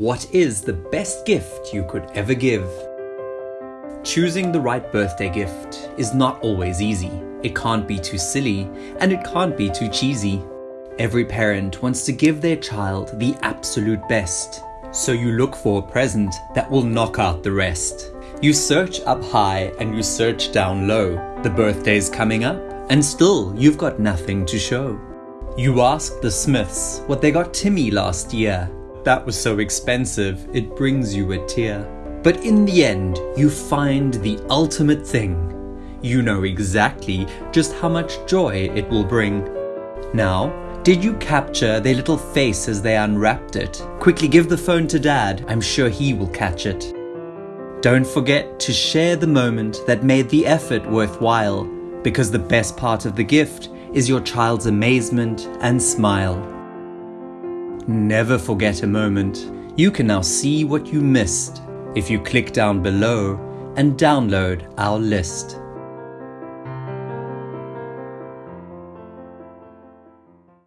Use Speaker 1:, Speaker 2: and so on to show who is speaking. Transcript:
Speaker 1: What is the best gift you could ever give? Choosing the right birthday gift is not always easy. It can't be too silly and it can't be too cheesy. Every parent wants to give their child the absolute best. So you look for a present that will knock out the rest. You search up high and you search down low. The birthday's coming up and still you've got nothing to show. You ask the Smiths what they got Timmy last year that was so expensive, it brings you a tear. But in the end, you find the ultimate thing. You know exactly just how much joy it will bring. Now, did you capture their little face as they unwrapped it? Quickly give the phone to dad, I'm sure he will catch it. Don't forget to share the moment that made the effort worthwhile, because the best part of the gift is your child's amazement and smile. Never forget a moment. You can now see what you missed if you click down below and download our list.